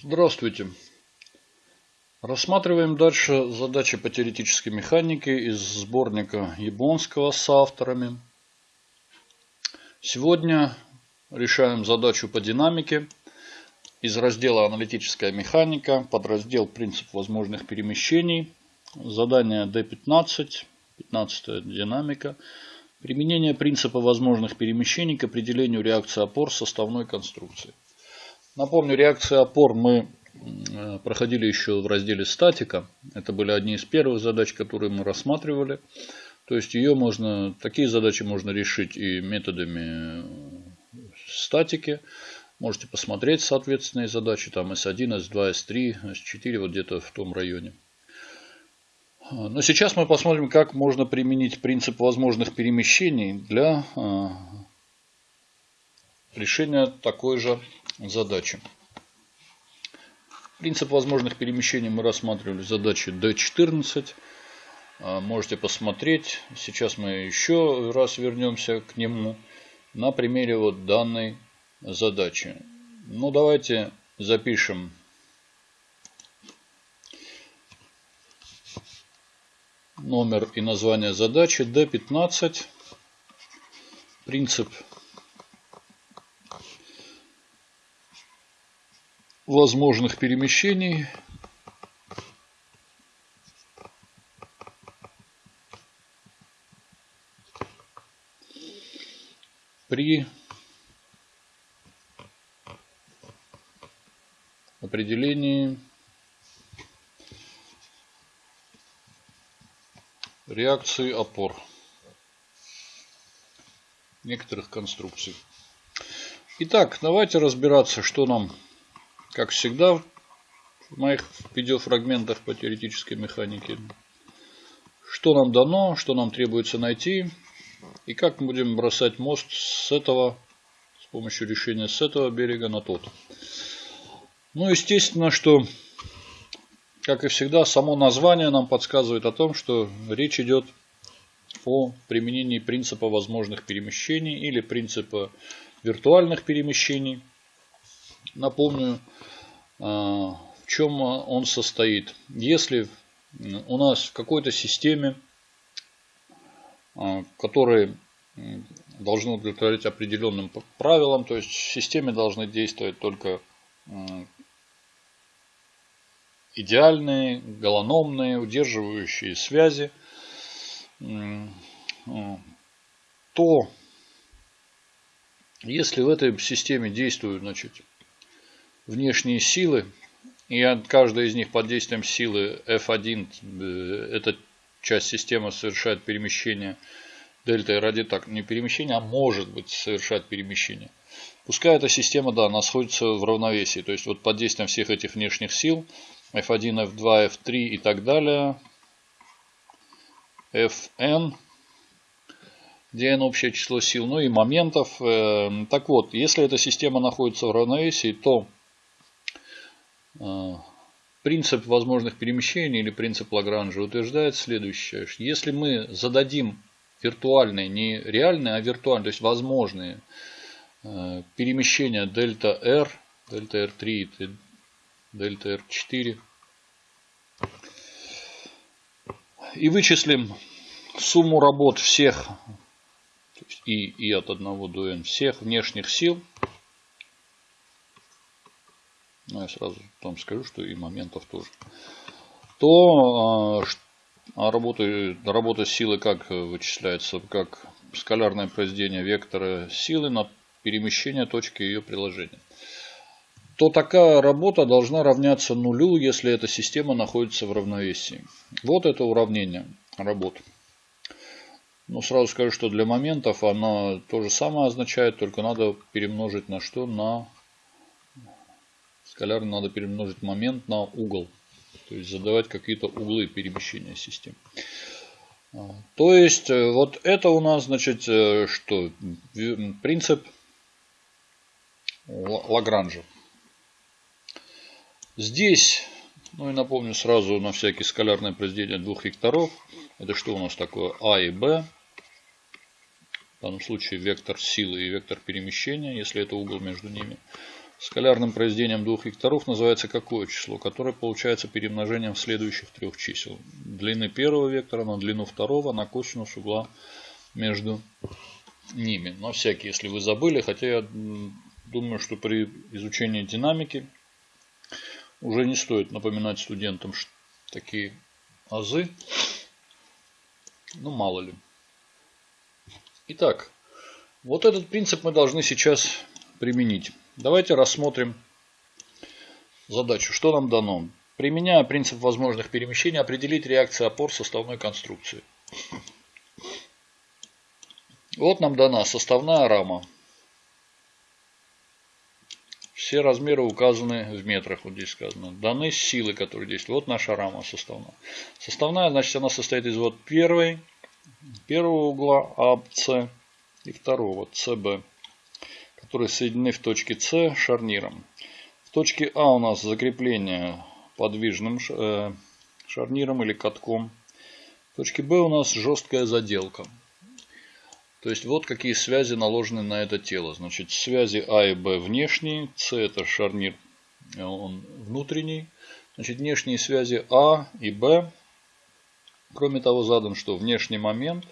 Здравствуйте. Рассматриваем дальше задачи по теоретической механике из сборника Яблонского с авторами. Сегодня решаем задачу по динамике из раздела «Аналитическая механика», подраздел «Принцип возможных перемещений». Задание D15, 15 динамика. Применение принципа возможных перемещений к определению реакции опор составной конструкции. Напомню, реакции опор мы э, проходили еще в разделе статика. Это были одни из первых задач, которые мы рассматривали. То есть ее можно, такие задачи можно решить и методами э, статики. Можете посмотреть соответственные задачи, там S1, S2, S3, S4, вот где-то в том районе. Но сейчас мы посмотрим, как можно применить принцип возможных перемещений для э, решения такой же задачи. Принцип возможных перемещений мы рассматривали в задаче D14. А, можете посмотреть. Сейчас мы еще раз вернемся к нему на примере вот данной задачи. Ну, давайте запишем номер и название задачи D15. Принцип возможных перемещений. при определении реакции опор некоторых конструкций. Итак, давайте разбираться, что нам как всегда в моих видеофрагментах по теоретической механике. Что нам дано, что нам требуется найти и как мы будем бросать мост с этого, с помощью решения с этого берега на тот. Ну, естественно, что, как и всегда, само название нам подсказывает о том, что речь идет о применении принципа возможных перемещений или принципа виртуальных перемещений. Напомню, а, в чем он состоит. Если у нас в какой-то системе, а, которые должны удовлетворять определенным правилам, то есть в системе должны действовать только идеальные, голономные, удерживающие связи, то если в этой системе действуют значит, внешние силы, и каждая из них под действием силы F1, э, эта часть системы совершает перемещение дельта ради так не перемещение, а может быть совершать перемещение. Пускай эта система, да, находится в равновесии. То есть вот под действием всех этих внешних сил F1, F2, F3 и так далее, Fn, где n общее число сил, ну и моментов. Э, так вот, если эта система находится в равновесии, то принцип возможных перемещений или принцип Лагранжа утверждает следующее. Если мы зададим виртуальные, не реальные, а виртуальные, то есть возможные а, перемещения дельта R, дельта R3 и дельта R4, и вычислим сумму работ всех и, и от 1 до n всех внешних сил, ну, я сразу там скажу, что и моментов тоже, то а, работа, работа силы как вычисляется? Как скалярное произведение вектора силы на перемещение точки ее приложения. То такая работа должна равняться нулю, если эта система находится в равновесии. Вот это уравнение работы. Ну, сразу скажу, что для моментов она то же самое означает, только надо перемножить на что? На скалярно надо перемножить момент на угол. То есть задавать какие-то углы перемещения системы. А, то есть э, вот это у нас значит э, что? Принцип Лагранжа. Здесь, ну и напомню сразу на всякие скалярное произведение двух векторов. Это что у нас такое? А и Б. В данном случае вектор силы и вектор перемещения, если это угол между ними. Скалярным произведением двух векторов называется какое число, которое получается перемножением следующих трех чисел. Длины первого вектора на длину второго на косинус угла между ними. На всякий, если вы забыли, хотя я думаю, что при изучении динамики уже не стоит напоминать студентам такие азы. Ну, мало ли. Итак, вот этот принцип мы должны сейчас применить. Давайте рассмотрим задачу. Что нам дано? Применяя принцип возможных перемещений, определить реакции опор составной конструкции. Вот нам дана составная рама. Все размеры указаны в метрах, вот здесь сказано. Даны силы, которые действуют. Вот наша рама составная. Составная, значит, она состоит из вот первой, первого угла АБЦ и второго СБ, которые соединены в точке С шарниром. В точке А у нас закрепление подвижным э, шарниром или катком. В точке Б у нас жесткая заделка. То есть вот какие связи наложены на это тело. Значит, связи А и Б внешние, С это шарнир, э, он внутренний. Значит, внешние связи А и Б. Кроме того, задан что внешний момент,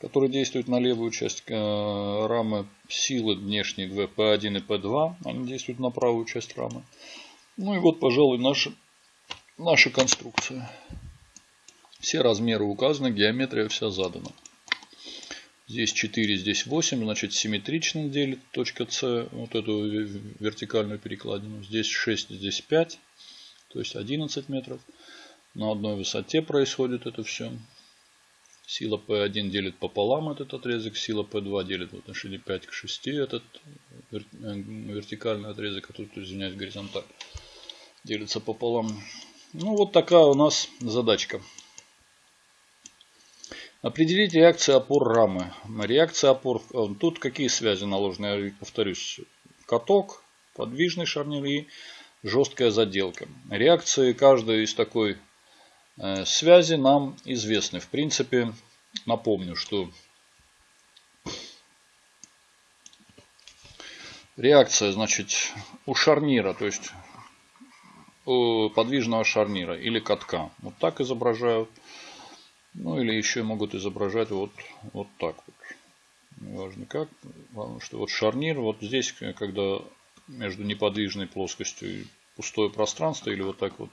который действует на левую часть э, рамы, силы внешние 2 P1 и P2, они действуют на правую часть рамы. Ну и вот, пожалуй, наша, наша конструкция. Все размеры указаны, геометрия вся задана. Здесь 4, здесь 8, значит симметрично делит точка С, вот эту вертикальную перекладину. Здесь 6, здесь 5, то есть 11 метров. На одной высоте происходит это все. Сила P1 делит пополам этот отрезок, сила P2 делит в отношении 5 к 6 этот э, вертикальный отрезок, который, извиняюсь, горизонталь, делится пополам. Ну вот такая у нас задачка. Определить реакции опор рамы. Реакция опор. Э, тут какие связи наложены? Я повторюсь. Каток, подвижный шарнир и жесткая заделка. Реакции каждой из такой связи нам известны. В принципе, напомню, что реакция, значит, у шарнира, то есть у подвижного шарнира или катка. Вот так изображают. Ну или еще могут изображать вот, вот так вот. Неважно как. Главное, что вот шарнир, вот здесь, когда между неподвижной плоскостью и пустое пространство, или вот так вот.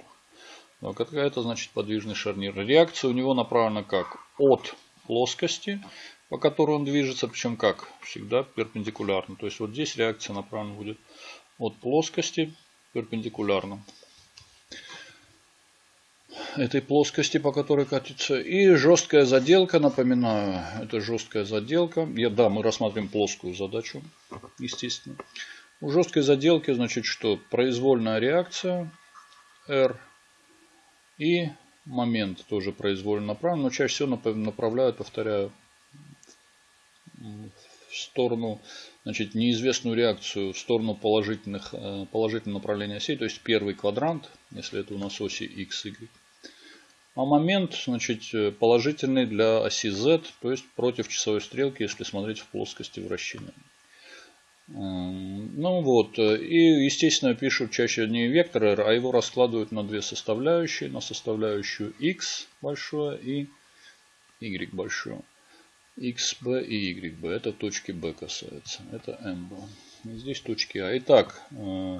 Вот это значит подвижный шарнир. Реакция у него направлена как? От плоскости, по которой он движется, причем как? Всегда перпендикулярно. То есть вот здесь реакция направлена будет от плоскости перпендикулярно этой плоскости, по которой катится. И жесткая заделка, напоминаю, это жесткая заделка. Я, да, мы рассматриваем плоскую задачу, естественно. У жесткой заделки, значит, что? Произвольная реакция R и момент тоже произвольно направлен, но чаще всего направляют, повторяю, в сторону, значит, неизвестную реакцию в сторону положительных, э, положительного направления осей, то есть первый квадрант, если это у нас оси x, y. А момент значит, э, положительный для оси z, то есть против часовой стрелки, если смотреть в плоскости вращения. Ну вот, э, и естественно пишут чаще не вектор r, а его раскладывают на две составляющие, на составляющую x большое и y большое. xb и yb, это точки b касается, это mb. И здесь точки а. Итак, э,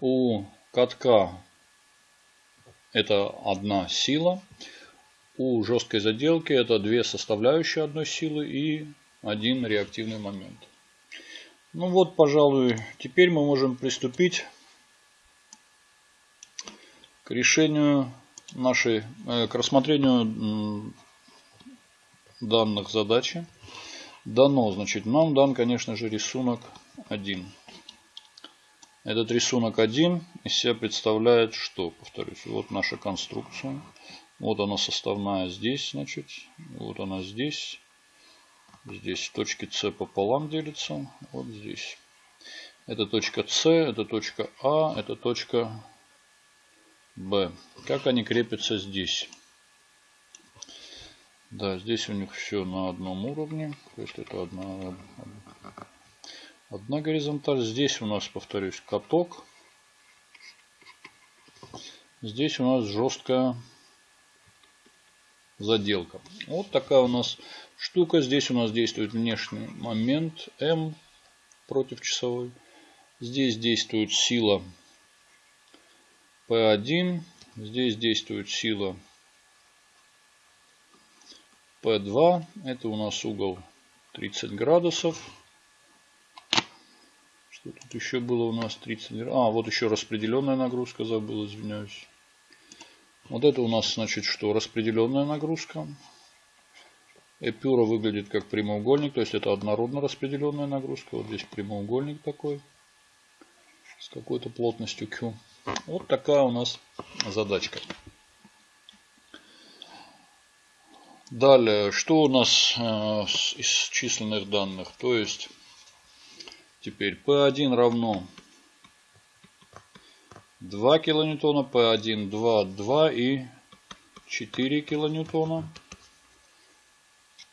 у катка это одна сила. У жесткой заделки это две составляющие одной силы и один реактивный момент. Ну вот, пожалуй, теперь мы можем приступить к решению нашей, э, к рассмотрению данных задачи. Дано, значит, нам дан, конечно же, рисунок 1. Этот рисунок один из себя представляет что? Повторюсь, вот наша конструкция. Вот она составная здесь, значит. Вот она здесь. Здесь точки С пополам делятся. Вот здесь. Это точка С, это точка А, это точка Б. Как они крепятся здесь? Да, здесь у них все на одном уровне. То есть это одна Одна горизонталь. Здесь у нас, повторюсь, каток. Здесь у нас жесткая заделка. Вот такая у нас штука. Здесь у нас действует внешний момент М против часовой. Здесь действует сила P1. Здесь действует сила P2. Это у нас угол 30 градусов. Что тут еще было у нас 30 градусов? А, вот еще распределенная нагрузка забыл, извиняюсь. Вот это у нас значит что? Распределенная нагрузка. Эпюра выглядит как прямоугольник, то есть это однородно распределенная нагрузка. Вот здесь прямоугольник такой с какой-то плотностью Q. Вот такая у нас задачка. Далее, что у нас э, из численных данных? То есть, теперь P1 равно 2 килоньютона, P1 2, 2 и 4 килоньютона.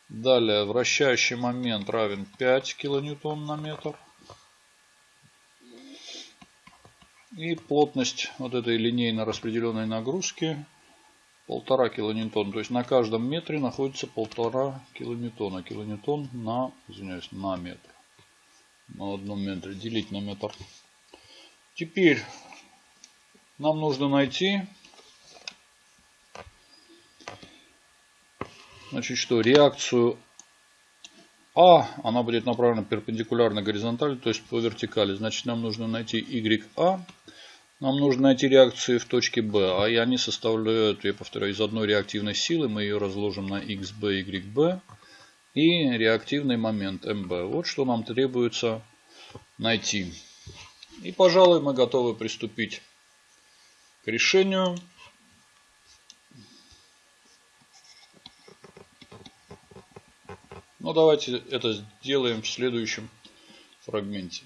Далее вращающий момент равен 5 килоньютон на метр. И плотность вот этой линейно распределенной нагрузки полтора килоньютона. То есть на каждом метре находится полтора килоньютона. Килоньютон на, извиняюсь, на метр. На одном метре делить на метр. Теперь нам нужно найти значит что реакцию А, она будет направлена перпендикулярно горизонтали, то есть по вертикали. Значит нам нужно найти YA. Нам нужно найти реакции в точке B, а они составляют, я повторяю, из одной реактивной силы. Мы ее разложим на XB, YB. И реактивный момент MB. Вот что нам требуется найти. И, пожалуй, мы готовы приступить к решению. Но ну, давайте это сделаем в следующем фрагменте.